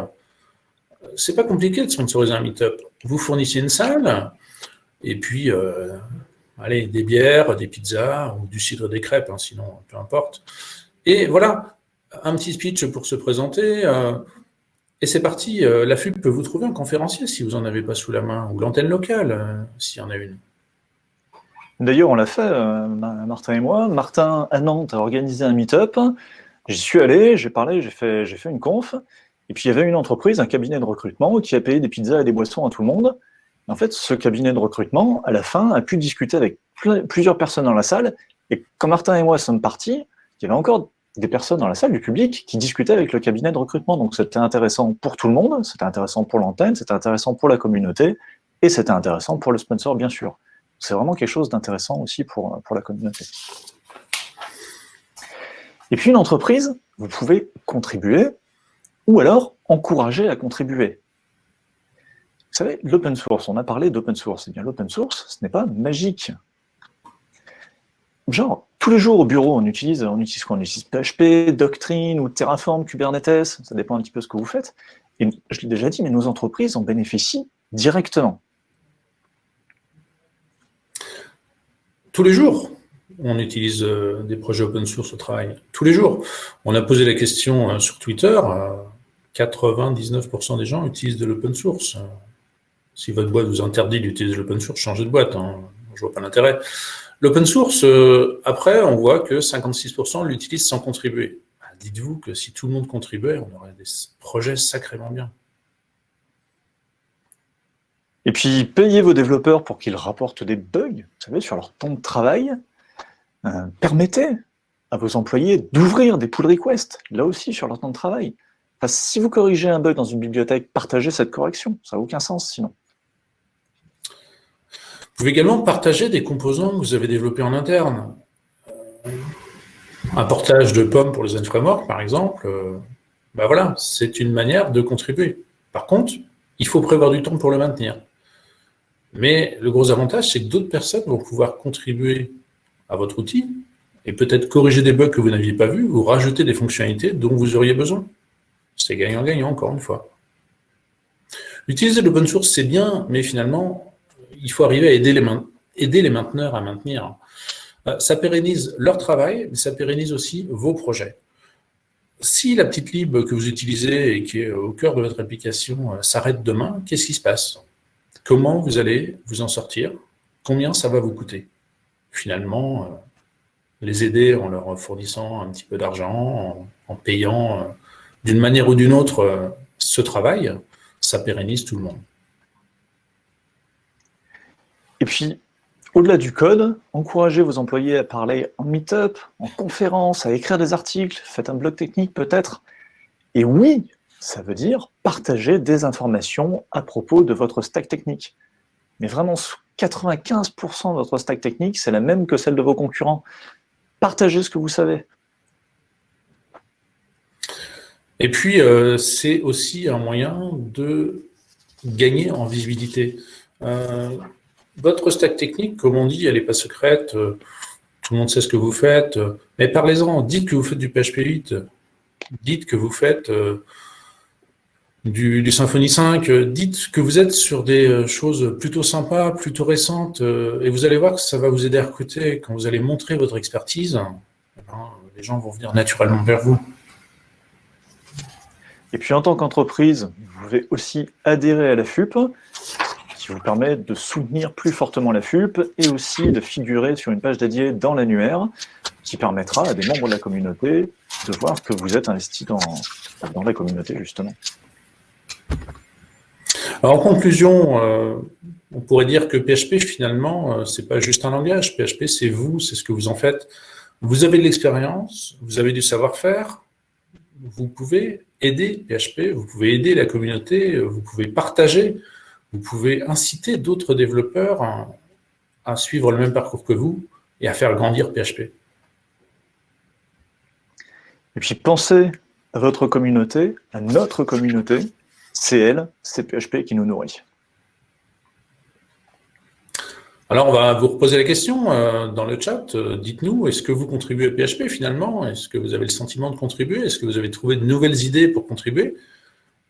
C: c'est pas compliqué de sponsoriser un meet-up. Vous fournissez une salle, et puis, euh, allez, des bières, des pizzas, ou du cidre des crêpes, hein, sinon, peu importe. Et voilà, un petit speech pour se présenter, euh, et c'est parti. Euh, la FUB peut vous trouver un conférencier si vous n'en avez pas sous la main, ou l'antenne locale, s'il y en a une.
B: D'ailleurs, on l'a fait, Martin et moi. Martin, à Nantes, a organisé un meet-up. J'y suis allé, j'ai parlé, j'ai fait, fait une conf. Et puis il y avait une entreprise, un cabinet de recrutement, qui a payé des pizzas et des boissons à tout le monde. en fait, ce cabinet de recrutement, à la fin, a pu discuter avec plusieurs personnes dans la salle. Et quand Martin et moi sommes partis, il y avait encore des personnes dans la salle, du public, qui discutaient avec le cabinet de recrutement. Donc c'était intéressant pour tout le monde, c'était intéressant pour l'antenne, c'était intéressant pour la communauté, et c'était intéressant pour le sponsor, bien sûr. C'est vraiment quelque chose d'intéressant aussi pour, pour la communauté. Et puis une entreprise, vous pouvez contribuer ou alors encourager à contribuer. Vous savez, l'open source, on a parlé d'open source. Eh bien, l'open source, ce n'est pas magique. Genre, tous les jours au bureau, on utilise, on utilise quoi? On utilise PHP, Doctrine ou Terraform, Kubernetes, ça dépend un petit peu ce que vous faites. Et je l'ai déjà dit, mais nos entreprises en bénéficient directement.
C: Tous les jours on utilise euh, des projets open source au travail. Tous les jours. On a posé la question euh, sur Twitter, 99% des gens utilisent de l'open source. Si votre boîte vous interdit d'utiliser l'open source, changez de boîte. Hein. Je vois pas l'intérêt. L'open source, euh, après, on voit que 56% l'utilisent sans contribuer. Bah, dites-vous que si tout le monde contribuait, on aurait des projets sacrément bien.
B: Et puis, payez vos développeurs pour qu'ils rapportent des bugs, vous savez, sur leur temps de travail. Euh, permettez à vos employés d'ouvrir des pull requests, là aussi, sur leur temps de travail si vous corrigez un bug dans une bibliothèque, partagez cette correction. Ça n'a aucun sens sinon.
C: Pouvez également partager des composants que vous avez développés en interne. Un portage de pommes pour les framework, par exemple, ben voilà, c'est une manière de contribuer. Par contre, il faut prévoir du temps pour le maintenir. Mais le gros avantage, c'est que d'autres personnes vont pouvoir contribuer à votre outil et peut-être corriger des bugs que vous n'aviez pas vus ou rajouter des fonctionnalités dont vous auriez besoin. C'est gagnant-gagnant, encore une fois. Utiliser l'open source, c'est bien, mais finalement, il faut arriver à aider les, mainteneurs à maintenir. Euh, ça pérennise leur travail, mais ça pérennise aussi vos projets. Si la petite lib que vous utilisez et qui est au cœur de votre application euh, s'arrête demain, qu'est-ce qui se passe? Comment vous allez vous en sortir? Combien ça va vous coûter? Finalement, euh, les aider en leur fournissant un petit peu d'argent, en, payant d'une manière ou d'une autre ce travail, ça pérennise tout le monde.
B: Et puis, au-delà du code, encouragez vos employés à parler en meet-up, en conférence, à écrire des articles, faites un blog technique peut-être. Et oui, ça veut dire partager des informations à propos de votre stack technique. Mais vraiment, 95% de votre stack technique, c'est la même que celle de vos concurrents. Partagez ce que vous savez.
C: Et puis, euh, c'est aussi un moyen de gagner en visibilité. Euh, votre stack technique, comme on dit, elle n'est pas secrète, euh, tout le monde sait ce que vous faites, mais parlez-en, dites que vous faites du PHP 8, dites que vous faites du, Symfony 5, euh, dites que vous êtes sur des euh, choses plutôt sympas, plutôt récentes, euh, et vous allez voir que ça va vous aider à recruter. Quand vous allez montrer votre expertise, eh ben, les gens vont venir naturellement vers vous.
B: Et puis en tant qu'entreprise, vous pouvez aussi adhérer à la FUP, qui vous permet de soutenir plus fortement la FUP et aussi de figurer sur une page dédiée dans l'annuaire, qui permettra à des membres de la communauté de voir que vous êtes investi dans, la communauté, justement.
C: Alors, en conclusion, euh, on pourrait dire que PHP, finalement, euh, c'est pas juste un langage. PHP, c'est vous, c'est ce que vous en faites. Vous avez de l'expérience, vous avez du savoir-faire, vous pouvez aider PHP, vous pouvez aider la communauté, vous pouvez partager, vous pouvez inciter d'autres développeurs à, à, suivre le même parcours que vous et à faire grandir PHP.
B: Et puis pensez à votre communauté, à notre communauté, c'est elle, c'est PHP qui nous nourrit.
C: Alors, on va vous reposer la question euh, dans le chat. Euh, dites-nous, est-ce que vous contribuez à PHP finalement? Est-ce que vous avez le sentiment de contribuer? Est-ce que vous avez trouvé de nouvelles idées pour contribuer?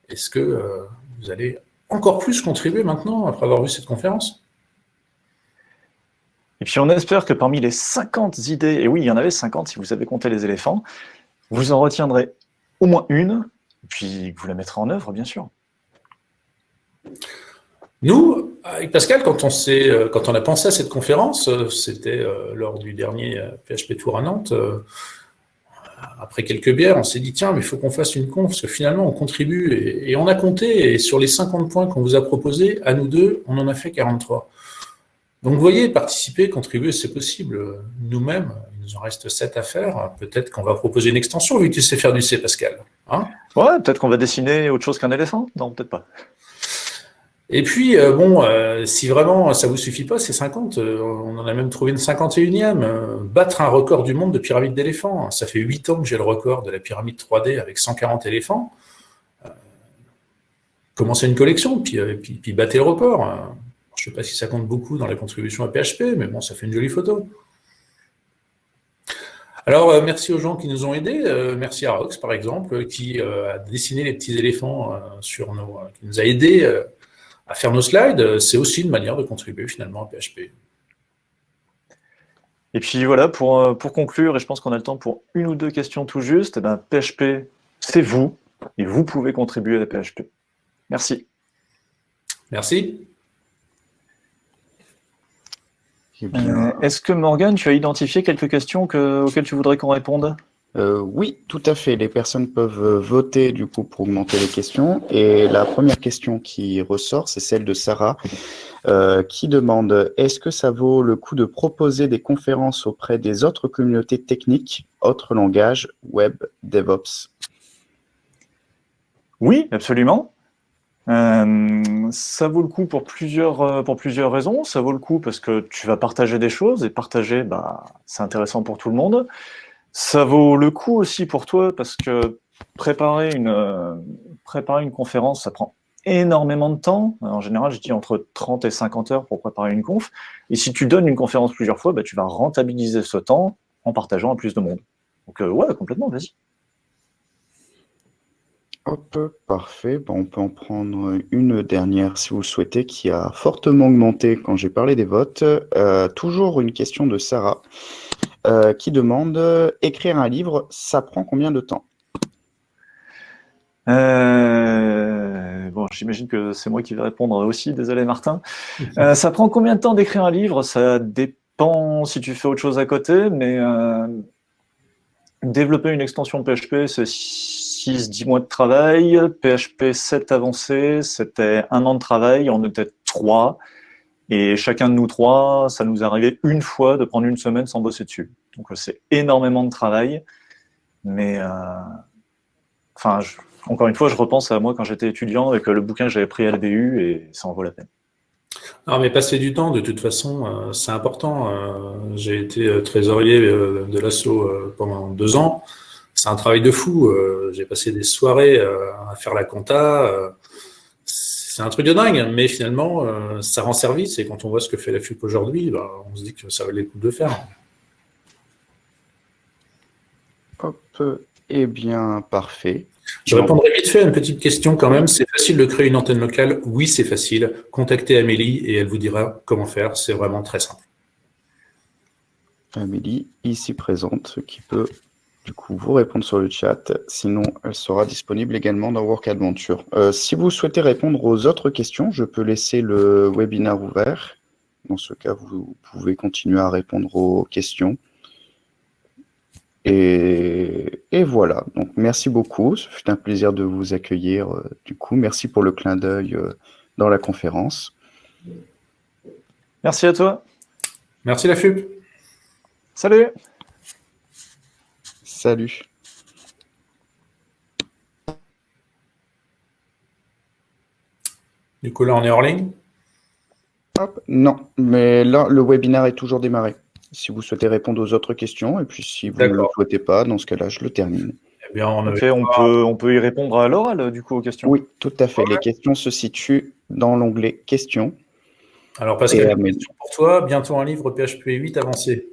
C: Est-ce que euh, vous allez encore plus contribuer maintenant après avoir vu cette conférence
B: Et puis, on espère que parmi les 50 idées, et oui, il y en avait 50 si vous avez compté les éléphants, vous en retiendrez au moins une, et puis vous la mettrez en œuvre, bien sûr.
C: Nous, avec Pascal, quand on, euh, quand on a pensé à cette conférence, euh, c'était euh, lors du dernier PHP Tour à Nantes, après quelques bières, on s'est dit, tiens, mais il faut qu'on fasse une conf, parce que finalement, on contribue, et, on a compté, et sur les 50 points qu'on vous a proposés, à nous deux, on en a fait 43. Donc, vous voyez, participer, contribuer, c'est possible. Nous-mêmes, il nous en reste 7 à faire. Peut-être qu'on va proposer une extension, vu que tu sais faire du C, Pascal.
B: Hein? Ouais, peut-être qu'on va dessiner autre chose qu'un éléphant? Non, peut-être pas.
C: Et puis, euh, bon, euh, si vraiment ça vous suffit pas, c'est 50. Euh, on en a même trouvé une 51e. battre un record du monde de pyramide d'éléphants. Ça fait 8 ans que j'ai le record de la pyramide 3D avec 140 éléphants. commencez une collection, puis, puis, puis battez le record. Je ne sais pas si ça compte beaucoup dans la contribution à PHP, mais bon, ça fait une jolie photo. Alors, merci aux gens qui nous ont aidés. merci à Rox, par exemple, qui a dessiné les petits éléphants sur nos... qui nous a aidés à faire nos slides, euh, c'est aussi une manière de contribuer finalement à PHP.
B: Et puis voilà, pour, euh, pour conclure, et je pense qu'on a le temps pour une ou deux questions tout juste, eh ben, PHP, c'est vous, et vous pouvez contribuer à PHP. Merci.
C: Merci.
B: Euh, est-ce que Morgan, tu as identifié quelques questions auxquelles tu voudrais qu'on réponde?
A: Euh, oui, tout à fait. Les personnes peuvent euh, voter du coup pour augmenter les questions. Et la première question qui ressort, c'est celle de Sarah, euh, qui demande est-ce que ça vaut le coup de proposer des conférences auprès des autres communautés techniques, autres langages, web, DevOps?
B: Oui, absolument. Ça vaut le coup pour plusieurs, pour plusieurs raisons. Ça vaut le coup parce que tu vas partager des choses et partager, bah, c'est intéressant pour tout le monde. Ça vaut le coup aussi pour toi parce que préparer une, euh, préparer une conférence, ça prend énormément de temps. En général, je dis entre 30 et 50 heures pour préparer une conf. Et si tu donnes une conférence plusieurs fois, bah, tu vas rentabiliser ce temps en partageant à plus de monde. Donc ouais, complètement, vas-y.
A: Hop, parfait. Bon, on peut en prendre une dernière si vous le souhaitez, qui a fortement augmenté quand j'ai parlé des votes. Euh, toujours une question de Sarah euh, qui demande écrire un livre, ça prend combien de temps?
B: Euh, bon, j'imagine que c'est moi qui vais répondre aussi, désolé Martin. ça prend combien de temps d'écrire un livre? Ça dépend si tu fais autre chose à côté, mais développer une extension PHP, c'est 10 mois de travail, PHP 7 avancé, c'était un an de travail, on était trois, et chacun de nous trois, ça nous arrivait une fois de prendre une semaine sans bosser dessus. Donc c'est énormément de travail, mais euh, enfin, encore une fois, je repense à moi quand j'étais étudiant avec le bouquin que j'avais pris à la BU, et ça en vaut la peine.
C: Non, mais passer du temps, de toute façon, euh, c'est important. Euh, j'ai été trésorier de l'assaut pendant deux ans c'est un travail de fou. Euh, j'ai passé des soirées euh, à faire la compta. Euh, c'est un truc de dingue, mais finalement, ça rend service. Et quand on voit ce que fait la FUP aujourd'hui, bah, on se dit que ça valait le coup de faire.
A: Hop, eh bien, parfait.
C: Je répondrai vite fait à une petite question quand même. C'est facile de créer une antenne locale? Oui, c'est facile. Contactez Amélie et elle vous dira comment faire. C'est vraiment très simple.
A: Amélie, ici présente, qui peut du coup vous répondre sur le chat. Sinon, elle sera disponible également dans Work Adventure. Euh, si vous souhaitez répondre aux autres questions, je peux laisser le webinaire ouvert. Dans ce cas, vous pouvez continuer à répondre aux questions. Et, voilà. Donc, merci beaucoup. Ce fut un plaisir de vous accueillir. Euh, du coup, merci pour le clin d'œil euh, dans la conférence.
B: Merci à toi.
C: Merci la FUP.
B: Salut.
A: Salut.
C: Du coup, là, on est hors ligne?
A: Non, mais là, le webinaire est toujours démarré. Si vous souhaitez répondre aux autres questions, et puis si vous ne le souhaitez pas, dans ce cas-là, je le termine.
B: Eh bien, on, peut, on peut y répondre à l'oral, du coup, aux questions.
A: Oui, tout à fait. Les questions se situent dans l'onglet questions.
C: Alors, Pascal, une question pour toi. Bientôt un livre PHP 8 avancé.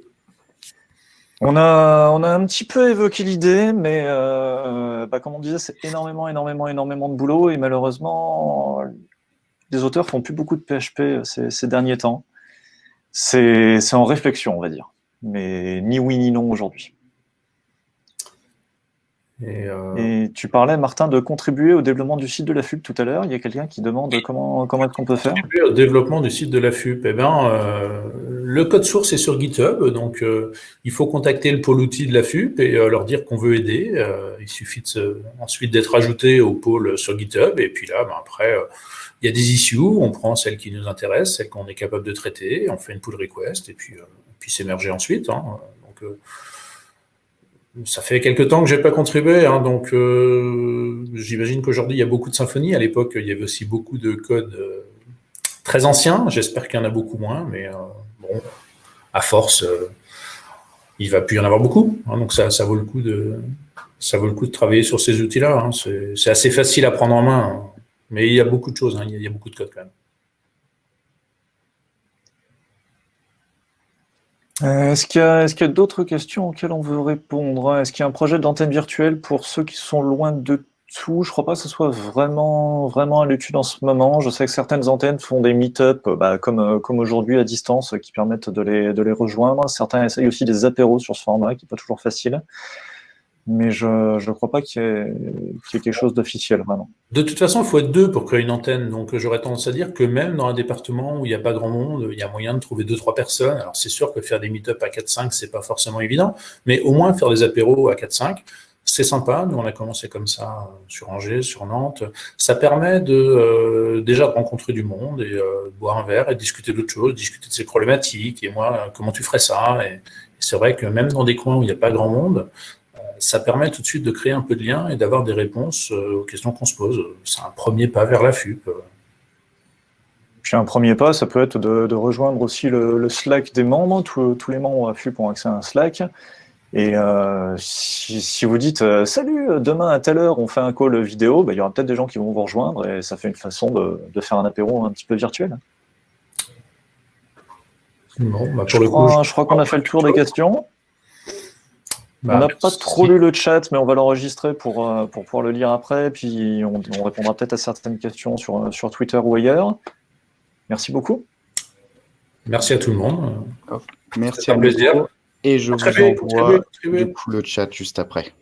B: On a, on a un petit peu évoqué l'idée, mais euh, bah, comme on disait, c'est énormément, énormément, énormément de boulot et malheureusement, les auteurs font plus beaucoup de PHP ces, derniers temps. C'est en réflexion, on va dire, mais ni oui ni non aujourd'hui. Euh, et, tu parlais, Martin, de contribuer au développement du site de la FUP tout à l'heure. Il y a quelqu'un qui demande comment, comment est-ce qu'on peut faire?
C: Contribuer au développement du site de la FUP. Eh bien, euh, le code source est sur GitHub, donc euh, il faut contacter le pôle outil de la FUP et leur dire qu'on veut aider. il suffit ensuite d'être ajouté au pôle sur GitHub. Et puis là, ben, après, il y a des issues. On prend celles qui nous intéressent, celles qu'on est capable de traiter. On fait une pull request et puis, puis s'émerger ensuite. Hein. donc, ça fait quelques temps que j'ai pas contribué, hein, donc euh, j'imagine qu'aujourd'hui il y a beaucoup de symphonies. À l'époque, il y avait aussi beaucoup de codes euh, très anciens. J'espère qu'il y en a beaucoup moins, mais euh, bon, à force, il va plus y en avoir beaucoup. Hein, donc ça, vaut le coup de travailler sur ces outils-là. Hein. C'est assez facile à prendre en main, mais il y a beaucoup de choses. il y a beaucoup de codes quand même.
B: Euh, est-ce qu'il y a, d'autres questions auxquelles on veut répondre Est-ce qu'il y a un projet d'antenne virtuelle pour ceux qui sont loin de tout Je crois pas que ce soit vraiment, vraiment à l'étude en ce moment. Je sais que certaines antennes font des meet-up, bah, comme, euh, comme aujourd'hui à distance, qui permettent de les, de les rejoindre. Certains essayent aussi des apéros sur ce format, qui n'est pas toujours facile mais je ne crois pas qu'il y, ait quelque chose d'officiel, vraiment.
C: De toute façon, il faut être deux pour créer une antenne. Donc, j'aurais tendance à dire que même dans un département où il n'y a pas grand monde, il y a moyen de trouver deux, trois personnes. Alors, c'est sûr que faire des meet-up à 4-5, c'est pas forcément évident, mais au moins faire des apéros à 4-5, c'est sympa. Nous, on a commencé comme ça sur Angers, sur Nantes. Ça permet de euh, déjà de rencontrer du monde et euh, boire un verre et discuter d'autres choses, discuter de ses problématiques. Et moi, comment tu ferais ça? Et, c'est vrai que même dans des coins où il n'y a pas grand monde, ça permet tout de suite de créer un peu de lien et d'avoir des réponses aux questions qu'on se pose. C'est un premier pas vers la FUP.
B: Puis un premier pas, ça peut être de, rejoindre aussi le, Slack des membres. Tous, les membres à FUP ont accès à un Slack. Et si, vous dites Salut, demain à telle heure, on fait un call vidéo bah, il y aura peut-être des gens qui vont vous rejoindre et ça fait une façon de, de faire un apéro un petit peu virtuel. Bah, je, crois, qu'on a fait le tour des questions. Bah, on n'a pas trop lu le chat, mais on va l'enregistrer pour, euh, pour pouvoir le lire après. Puis on, répondra peut-être à certaines questions sur, sur Twitter ou ailleurs. Merci beaucoup.
C: Merci à tout le monde.
A: Merci à plaisir. Et je vous envoie du coup le chat juste après.